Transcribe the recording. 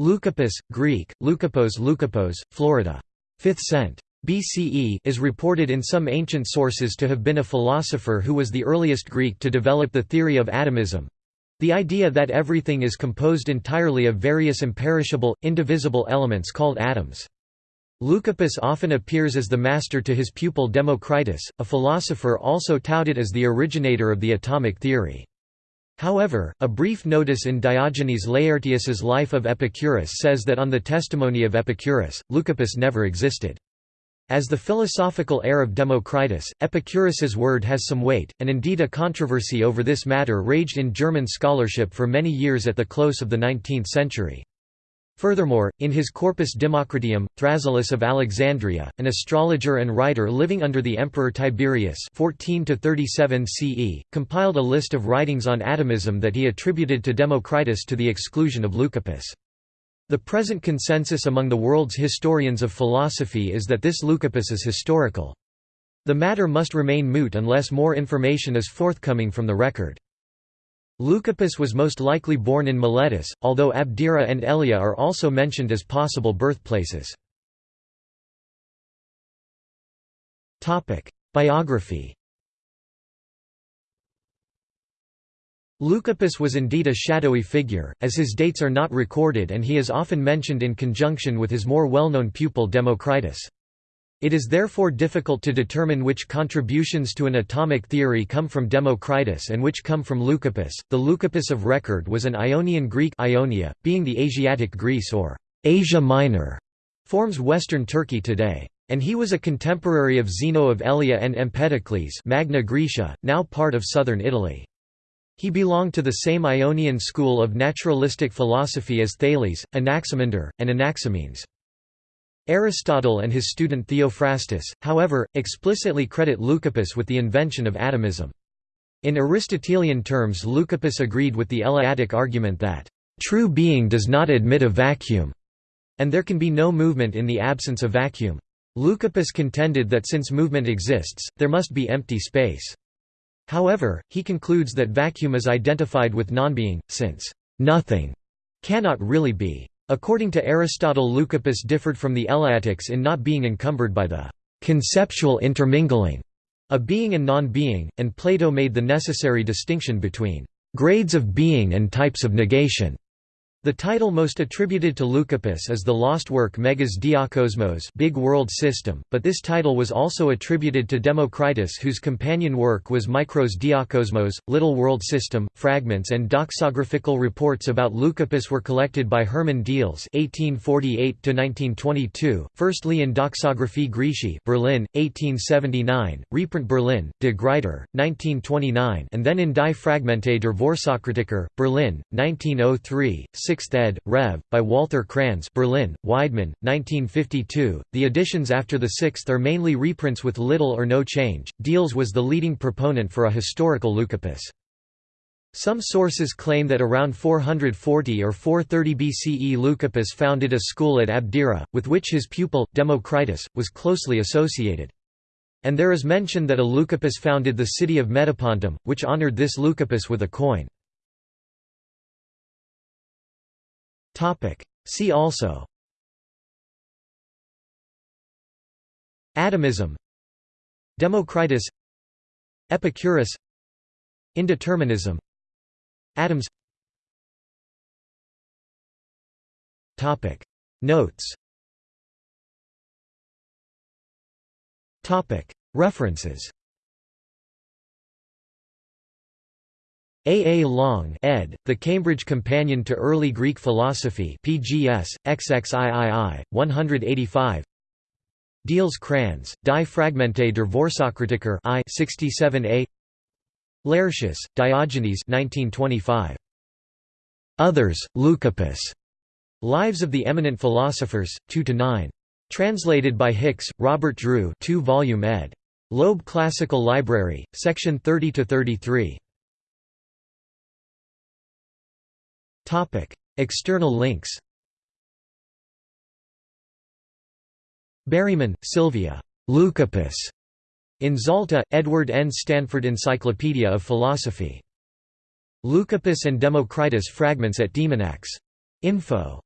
Leucippus, Greek, Leukippos Leukippos, Florida. 5th cent. BCE is reported in some ancient sources to have been a philosopher who was the earliest Greek to develop the theory of atomism, the idea that everything is composed entirely of various imperishable, indivisible elements called atoms. Leucippus often appears as the master to his pupil Democritus, a philosopher also touted as the originator of the atomic theory. However, a brief notice in Diogenes Laertius's Life of Epicurus says that on the testimony of Epicurus, Leucippus never existed. As the philosophical heir of Democritus, Epicurus's word has some weight, and indeed a controversy over this matter raged in German scholarship for many years at the close of the 19th century. Furthermore, in his Corpus Democriteum, Thrasyllus of Alexandria, an astrologer and writer living under the Emperor Tiberius 14 CE, compiled a list of writings on atomism that he attributed to Democritus to the exclusion of Leucippus. The present consensus among the world's historians of philosophy is that this Leucippus is historical. The matter must remain moot unless more information is forthcoming from the record. Leucippus was most likely born in Miletus, although Abdera and Elea are also mentioned as possible birthplaces. Biography Leucippus was indeed a shadowy figure, as his dates are not recorded and he is often mentioned in conjunction with his more well-known pupil Democritus. It is therefore difficult to determine which contributions to an atomic theory come from Democritus and which come from Leucippus. The Leucippus of record was an Ionian Greek Ionia, being the Asiatic Greece or Asia Minor, forms western Turkey today. And he was a contemporary of Zeno of Elea and Empedocles Magna Graecia, now part of southern Italy. He belonged to the same Ionian school of naturalistic philosophy as Thales, Anaximander, and Anaximenes. Aristotle and his student Theophrastus, however, explicitly credit Leucippus with the invention of atomism. In Aristotelian terms Leucippus agreed with the Eleatic argument that, "...true being does not admit a vacuum," and there can be no movement in the absence of vacuum. Leucippus contended that since movement exists, there must be empty space. However, he concludes that vacuum is identified with nonbeing, since nothing cannot really be. According to Aristotle Leucippus differed from the Eleatics in not being encumbered by the conceptual intermingling of being and non-being, and Plato made the necessary distinction between grades of being and types of negation. The title most attributed to Leucippus is the lost work Megas Diakosmos Big World System, but this title was also attributed to Democritus whose companion work was Micros Diakosmos, Little World System. Fragments and doxographical reports about Leucippus were collected by Hermann Diels (1848–1922), firstly in Doxographie Graecae, Berlin, 1879, reprint Berlin, De Gruyter, 1929, and then in Die Fragmente der Vorsokratiker, Berlin, 1903. 6th ed., Rev., by Walter Kranz Berlin, Weidmann, 1952. The editions after the 6th are mainly reprints with little or no change. Diels was the leading proponent for a historical Leucippus. Some sources claim that around 440 or 430 BCE Leucippus founded a school at Abdera, with which his pupil, Democritus, was closely associated. And there is mention that a Leucippus founded the city of Metapontum, which honored this Leucippus with a coin. See also. Atomism. Democritus. Epicurus. Indeterminism. Atoms. Notes. References A. A. Long ed., The Cambridge Companion to Early Greek Philosophy PGS, XXIII, 185 Diels Kranz, Die Fragmente der Vorsokratiker I 67a Laertius, Diogenes 1925. Others, Leucippus. Lives of the Eminent Philosophers, 2 to 9, Translated by Hicks, Robert Drew 2 volume ed. Loeb Classical Library, section 30–33. External links Berryman, Sylvia. Leucippus. In Zalta, Edward N. Stanford Encyclopedia of Philosophy. Leucippus and Democritus fragments at Demonax. Info